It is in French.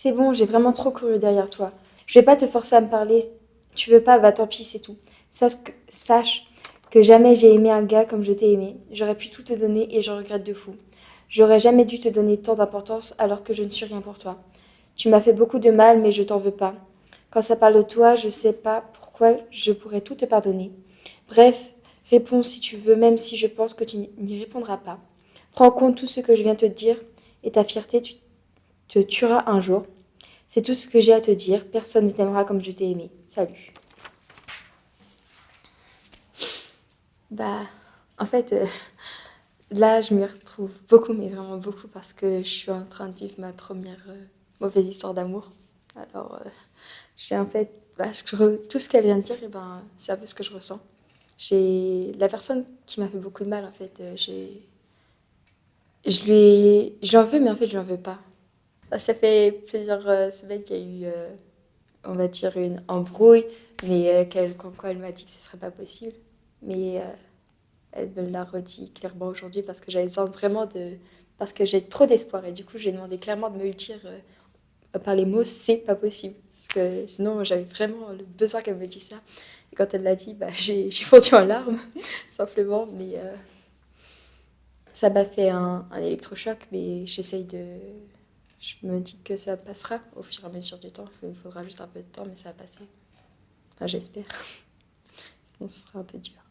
C'est bon, j'ai vraiment trop couru derrière toi. Je vais pas te forcer à me parler. Tu veux pas, va tant pis, c'est tout. Sache que, jamais j'ai aimé un gars comme je t'ai aimé. J'aurais pu tout te donner et je regrette de fou. J'aurais jamais dû te donner tant d'importance alors que je ne suis rien pour toi. Tu m'as fait beaucoup de mal, mais je t'en veux pas. Quand ça parle de toi, je sais pas pourquoi je pourrais tout te pardonner. Bref, réponds si tu veux, même si je pense que tu n'y répondras pas. Prends en compte tout ce que je viens te dire et ta fierté tu te tuera un jour. C'est tout ce que j'ai à te dire. Personne ne t'aimera comme je t'ai aimé. Salut. Bah, en fait, euh, là, je m'y retrouve beaucoup, mais vraiment beaucoup, parce que je suis en train de vivre ma première euh, mauvaise histoire d'amour. Alors, euh, j'ai en fait, bah, tout ce qu'elle vient de dire, eh ben, c'est un peu ce que je ressens. J'ai la personne qui m'a fait beaucoup de mal, en fait, j'ai, je lui, j'en veux, mais en fait, je n'en veux pas. Bah, ça fait plusieurs semaines qu'il y a eu, on va dire, une embrouille, mais qu'elle, quoi elle m'a dit que ce serait pas possible. Mais elle me l'a redit clairement aujourd'hui parce que j'avais besoin vraiment de... Parce que j'ai trop d'espoir et du coup j'ai demandé clairement de me le dire euh, par les mots c'est pas possible. Parce que sinon j'avais vraiment le besoin qu'elle me dise ça. Et quand elle l'a dit, bah, j'ai fondu en larmes simplement. Mais euh, ça m'a fait un, un électrochoc mais j'essaye de... Je me dis que ça passera au fur et à mesure du temps. Il faudra juste un peu de temps mais ça va passer. Enfin j'espère. Sinon ce sera un peu dur.